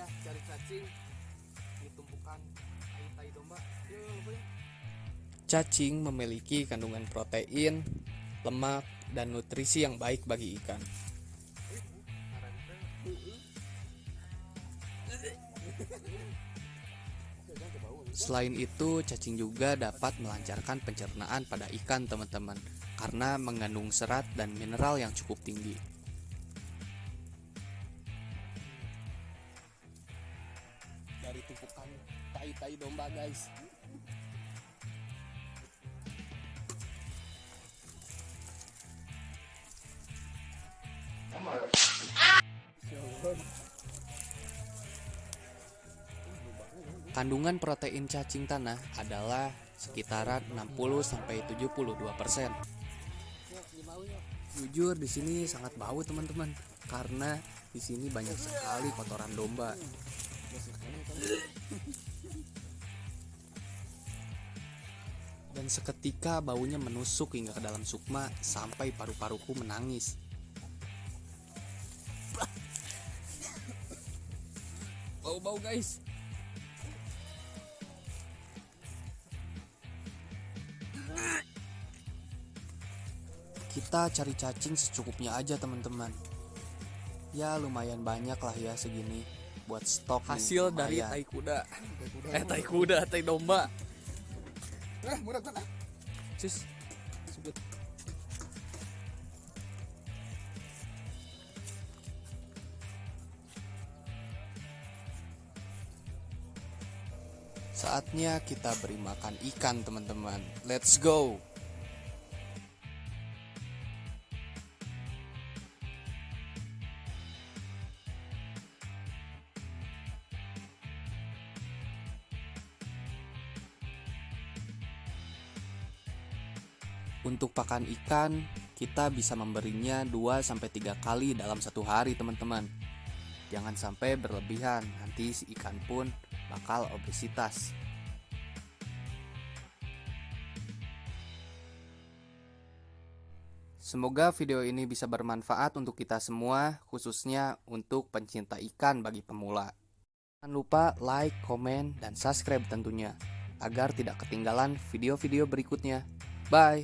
langsung saja cari cacing tai-tai domba. Yuk, yuk. Cacing memiliki kandungan protein, lemak, dan nutrisi yang baik bagi ikan. Selain itu, cacing juga dapat melancarkan pencernaan pada ikan, teman-teman, karena mengandung serat dan mineral yang cukup tinggi. Dari tumpukan tai-tai domba, guys. Kandungan protein cacing tanah adalah sekitaran 60 sampai 72 persen. Jujur di sini sangat bau teman-teman karena di sini banyak sekali kotoran domba. Dan seketika baunya menusuk hingga ke dalam sukma sampai paru-paruku menangis. Bau-bau guys. Kita cari cacing secukupnya aja teman-teman. Ya lumayan banyak lah ya segini buat stok nih, hasil dari lumayan. tai kuda eh tai kuda tai domba Eh, murah cus sebut Saatnya kita beri makan ikan teman-teman. Let's go. Untuk pakan ikan, kita bisa memberinya 2 sampai 3 kali dalam satu hari, teman-teman. Jangan sampai berlebihan, nanti si ikan pun bakal obesitas. Semoga video ini bisa bermanfaat untuk kita semua, khususnya untuk pencinta ikan bagi pemula. Jangan lupa like, komen, dan subscribe tentunya, agar tidak ketinggalan video-video berikutnya. Bye!